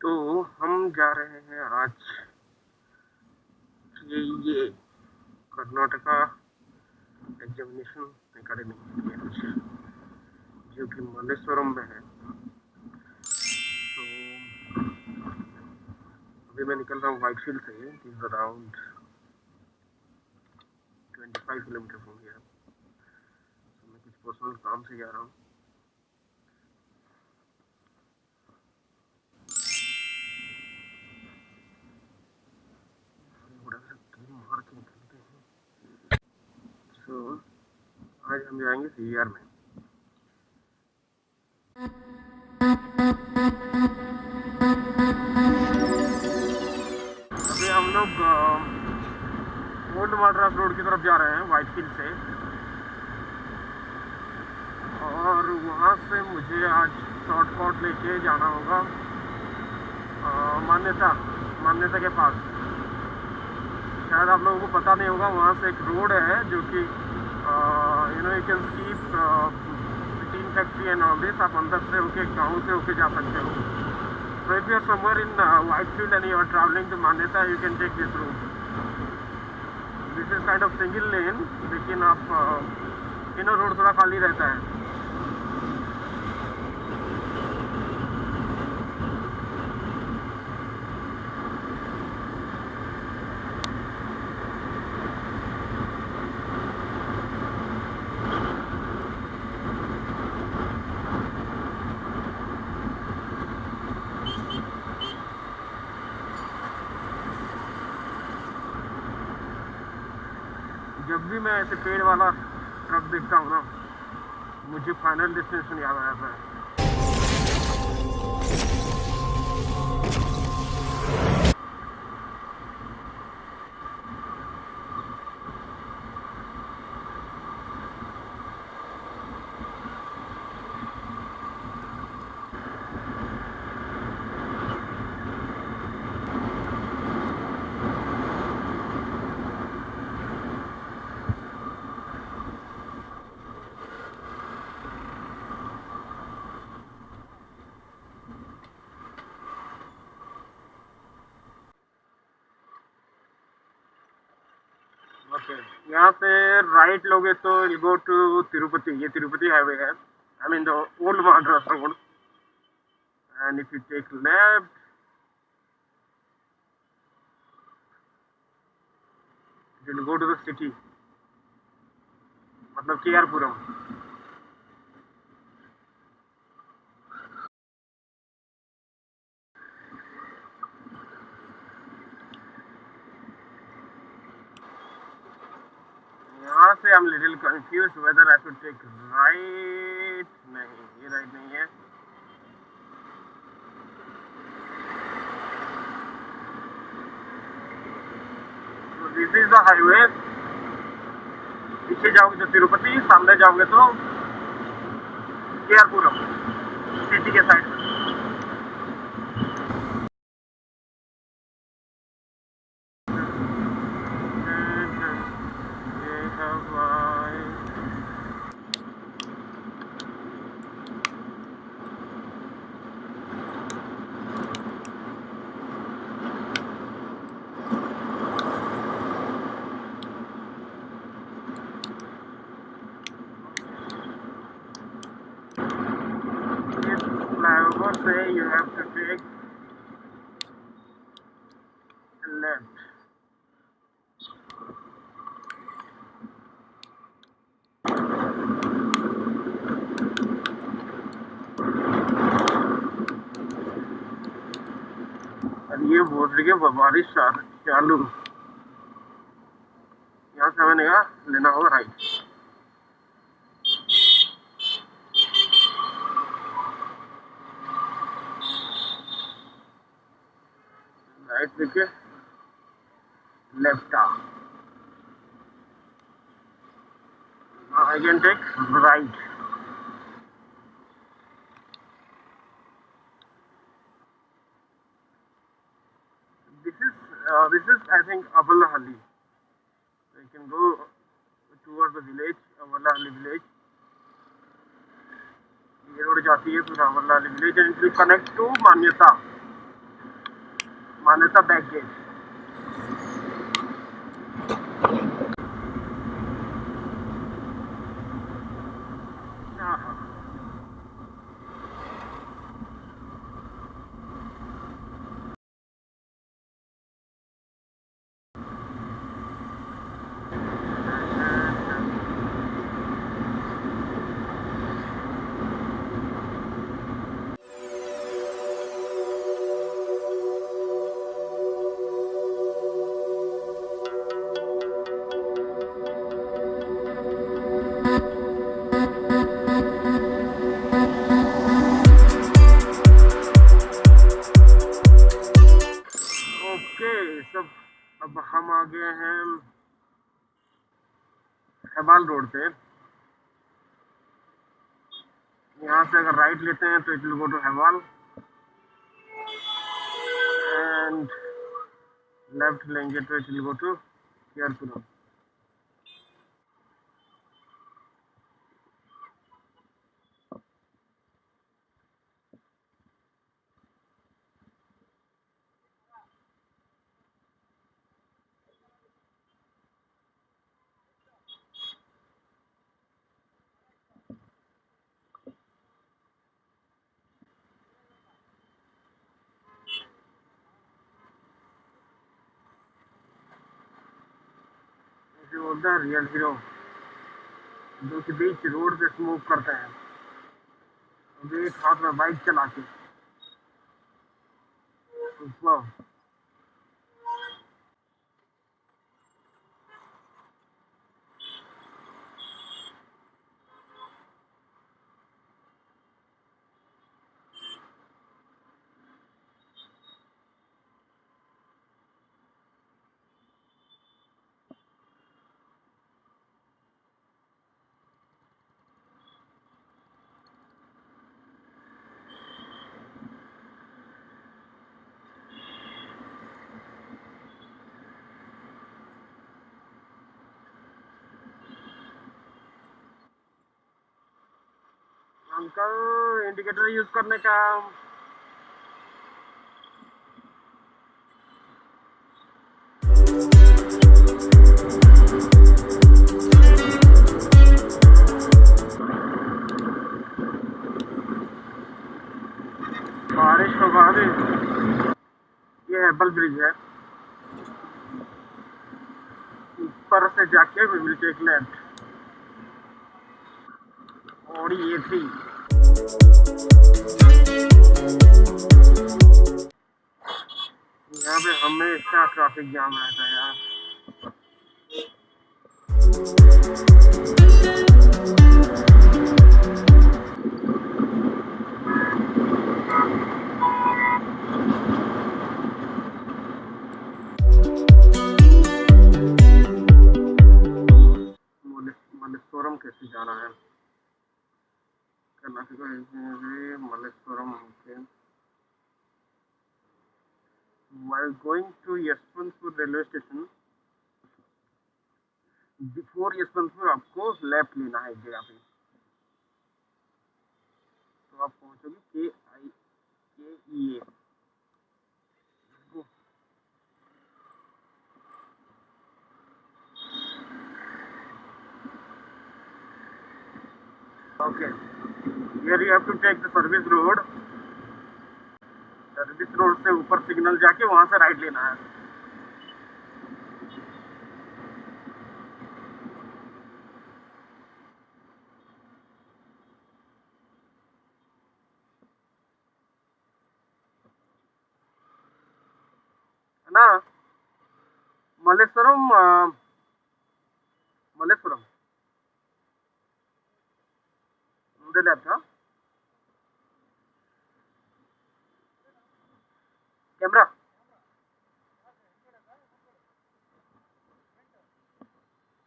तो हम जा रहे हैं आज ये ये कर्नाटका एग्जामिनेशन एकेडमी जो कि मल्लेश्वरम में है। तो अभी मैं निकल रहा हूँ वाइट फ़ील्ड से इज़ अराउंड 25 किलोमीटर हो गया तो मैं कुछ पर्सनल काम से जा रहा हूँ। आज हम जाएँगे सी में। अभी हम लोग ओल्ड मद्रास रोड की तरफ़ जा रहे हैं वाइट फ़ील्ड से। और वहाँ से मुझे आज शॉर्टकट लेके जाना होगा। मान्यता मान्यता के पास। शायद आप लोगों को पता नहीं होगा, वहाँ से एक रोड है जो कि you know you can keep tin factory and all this आप अंदर से होके गाँव से होके जा सकते हो So if you are somewhere in uh, Whitefield and you are traveling to Manyata, you can take this route. This is kind of single lane, लेकिन आप इनर रोड थोड़ा खाली रहता है भी मैं ऐसे पेड़ वाला ट्रक देखता हूँ ना। मुझे फाइनल डेस्टिनेशन याद आया था ओके यहाँ से राइट लोगे तो गो टू तिरुपति ये तिरुपति हाईवे है. I mean the old Madras road and if you take left go to the city मतलब के आर यहाँ से I'm little confused whether I should take right नहीं ये right नहीं है so this is the highway पीछे जाओगे तो तिरुपति सामने जाओगे तो के आर पुरम सिटी के साइड में my ये बोल रही है बारिश चालू यहाँ से मैंने कहा लेना होगा राइट देखिए left arm now I can take right this is uh, this is I think Abalahalli so you can go towards the village Abalahalli village ये रोड जाती है फिर Amarlal village and connect to Manyata Manyata back हाँ हेबाल road पे। यहाँ से अगर right लेते हैं तो it will go to Hebbal and left लेंगे तो इट विल गो टू केयरपुरम जो बोलते हैं रियल हीरो जो कि बीच रोड पे स्मोक करते हैं एक हाथ में बाइक चला के अंकल इंडिकेटर यूज़ करने का बारिश के बाद ये एप्पल ब्रिज है। ऊपर से जाके विल टेक लेफ़्ट ये थी यहाँ पे हमेशा ट्रैफ़िक जाम रहता है यार। कैसे जाना है? Karnataka Malleshwaram okay while going to Yeshwantpur railway station before Yeshwantpur आपको लेफ्ट लेना है एक जगह पे तो आप पहुंचोगे के आई के ई ए Okay. Here you have to take the service road. Service road से ऊपर सिग्नल जाके वहाँ से राइट लेना है। ना? Malleswaram Malleswaram the laptop. Camera.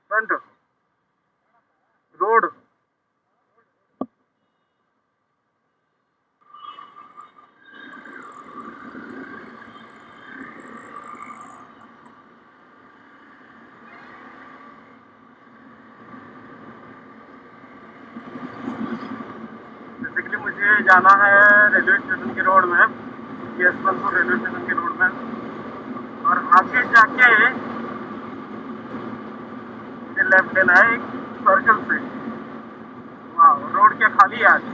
Front. Road. जाना है रेलवे स्टेशन के रोड में, यशवंतपुर रेलवे स्टेशन के रोड में। और आगे जाके ये लेफ़्ट लेना है एक सर्कल से। वाह रोड क्या खाली है आज।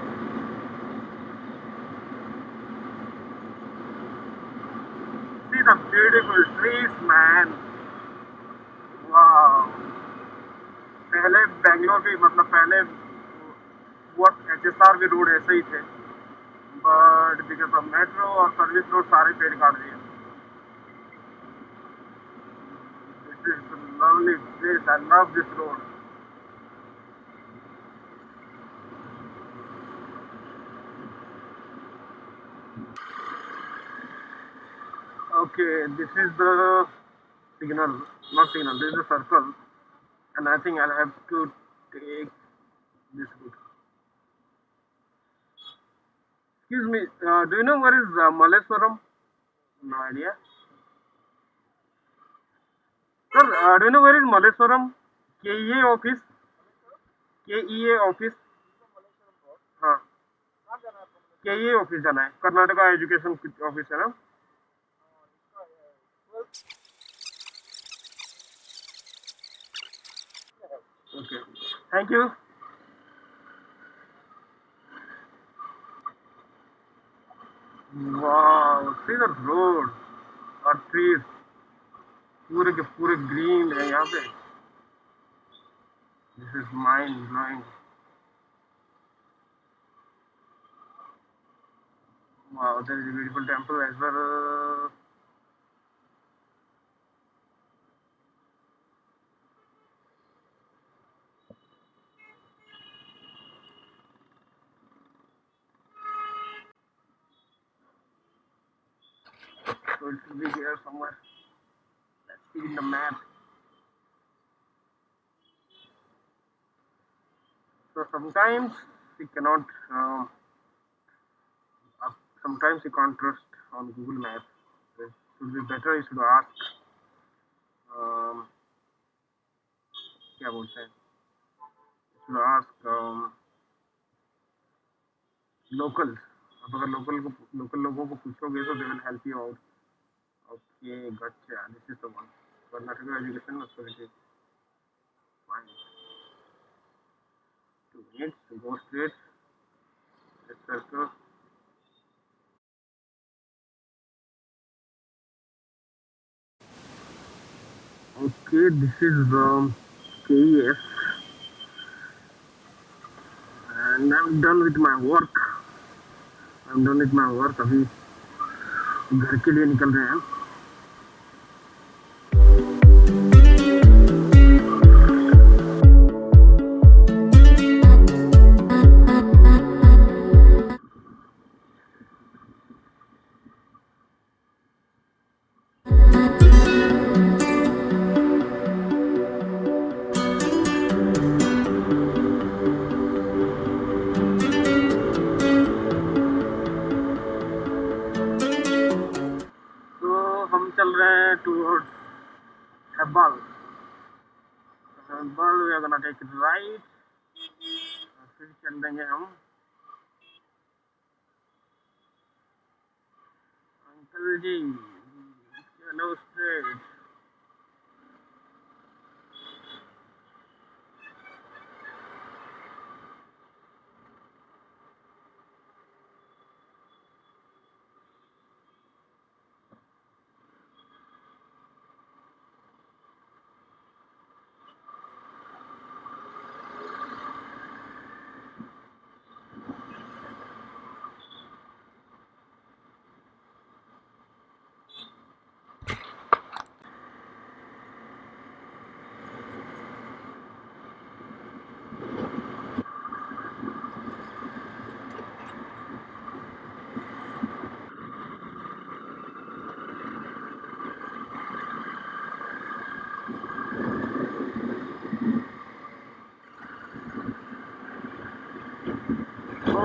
See the beautiful trees. पहले बेंगलोर भी मतलब पहले वो एच एस आर भी रोड ऐसे ही थे। बट बिकॉज ऑफ मेट्रो और सर्विस रोड सारे पेड़ काट दिए this is lovely place I love this road Okay, this is the signal, not signal, this is the circle, and I think I'll have to take this route. Excuse me, uh, do you know where is uh, Malleswaram? No idea. Sir, uh, do you know where is Malleswaram? KEA office? KEA office? हाँ KEA office जाना है Karnataka education office है ना Okay. Thank you. Wow, see the road और trees पूरे के पूरे green है यहाँ पे This is mind blowing. Wow, there is a beautiful temple as well. So it should be here somewhere. Let's see in the map. So sometimes we cannot, um, uh, sometimes you can't trust on Google Maps. It should be better you should ask, um, क्या बोलते हैं You should ask um, locals. आप अगर local को local लोगों को पूछोगे तो they will help you out Okay, gotcha. This is the one. Karnataka Education Authority. Fine. Two minutes. Go straight. Let's circle. Okay, this is um, KES and I'm done with my work. I'm done with my work. Abhi. घर के लिए निकल रहे हैं। Hebbal we are gonna take right फिर चल देंगे हम अंकल जी चलो straight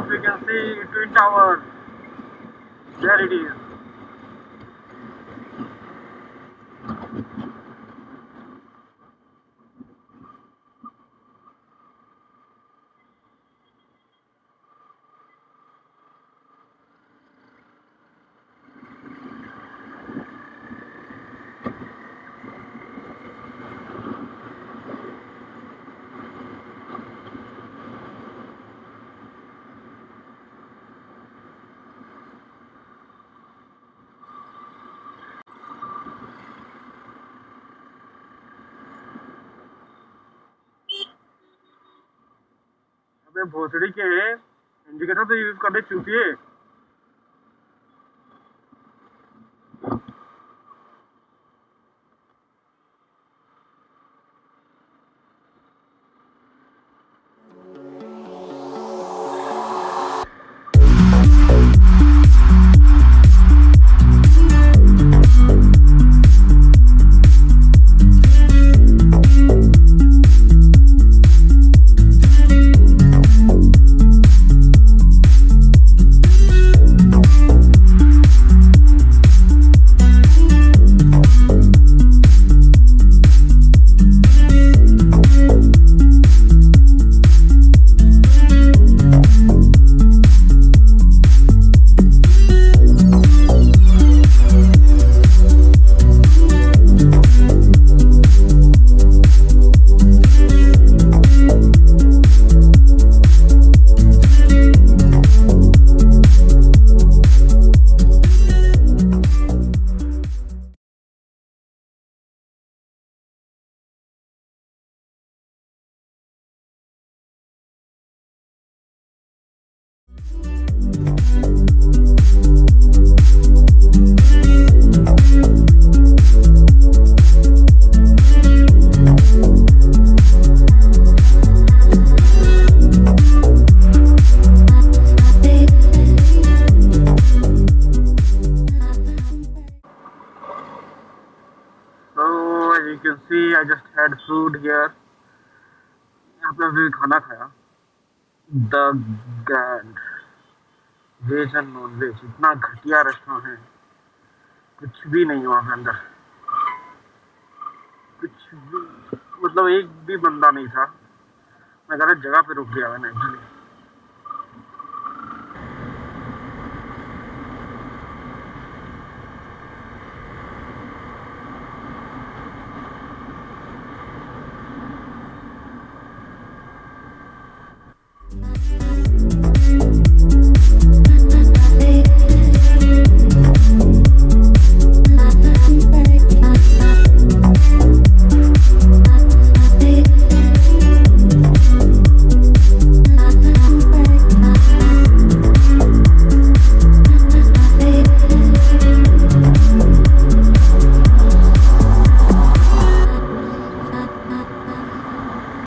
You can see Twin Tower. There it is. भोसड़ी के इंडिकेटर तो यूज़ करने चूतिए see, I just had food here. यहाँ पे अभी खाना खाया the grand veg and non veg इतना घटिया रेस्टोरेंट है। कुछ भी नहीं वहाँ पे अंदर। कुछ भी मतलब एक भी बंदा नहीं था। मैं गलत जगह पे रुक गया मैंने। एक्चुअली